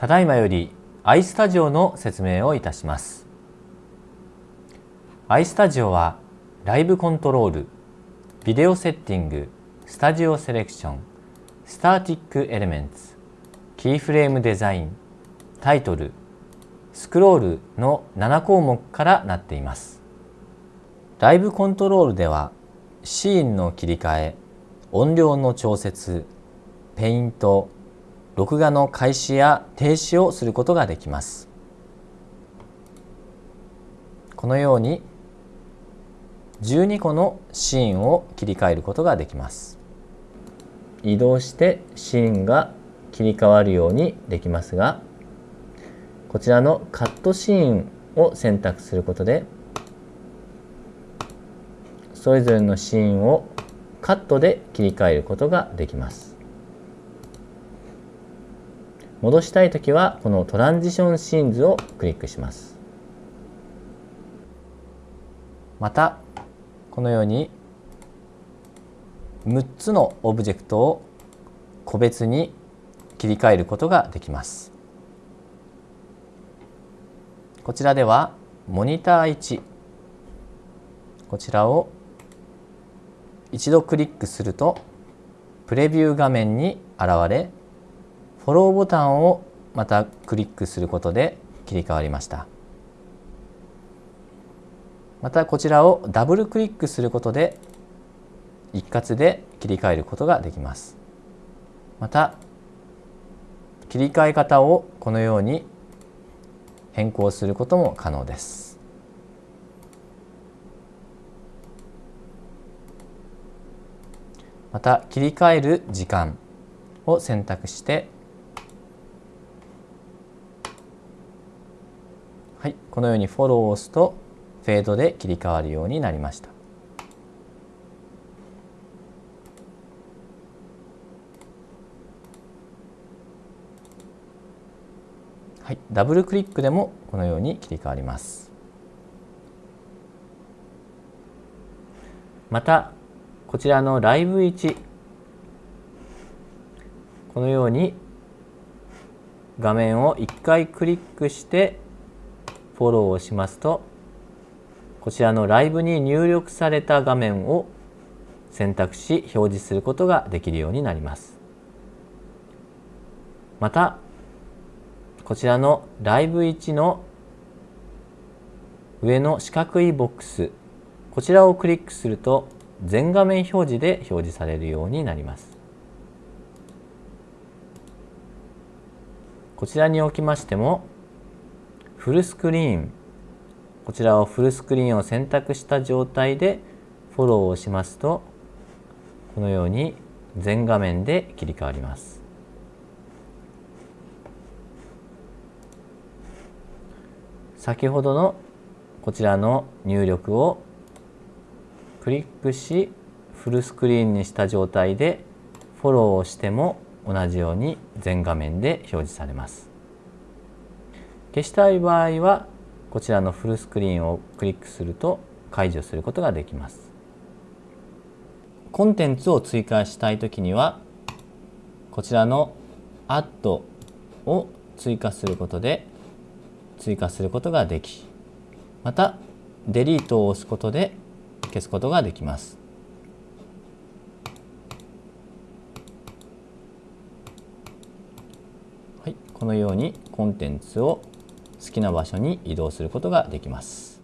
ただいまより iStudio の説明をいたします。iStudio はライブコントロールビデオセッティングスタジオセレクションスターティックエレメンツキーフレームデザインタイトルスクロールの7項目からなっています。ライブコントロールではシーンの切り替え音量の調節ペイント録画の開始や停止をすることができます。このように12個のシーンを切り替えることができます。移動してシーンが切り替わるようにできますがこちらのカットシーンを選択することでそれぞれのシーンをカットで切り替えることができます。戻したいときはこのトランジションシーンズをクリックします。またこのように6つのオブジェクトを個別に切り替えることができます。こちらではモニター1こちらを一度クリックするとプレビュー画面に現れフォローボタンをまたクリックすることで切り替わりました。またこちらをダブルクリックすることで一括で切り替えることができます。また切り替え方をこのように変更することも可能です。また切り替える時間を選択してはい、このようにフォローを押すとフェードで切り替わるようになりました。はい、ダブルクリックでもこのように切り替わります。またこちらのライブ1このように画面を1回クリックしてフォローをしますとこちらのライブに入力された画面を選択し表示することができるようになります。またこちらのライブ1の上の四角いボックスこちらをクリックすると全画面表示で表示されるようになります。こちらにおきましてもフルスクリーンこちらをフルスクリーンを選択した状態でフォローをしますとこのように全画面で切り替わります。先ほどのこちらの入力をクリックしフルスクリーンにした状態でフォローをしても同じように全画面で表示されます。消したい場合はこちらのフルスクリーンをクリックすると解除することができます。コンテンツを追加したいときにはこちらの Add を追加することで追加することができまた Delete を押すことで消すことができます。はい、このようにコンテンツを好きな場所に移動することができます。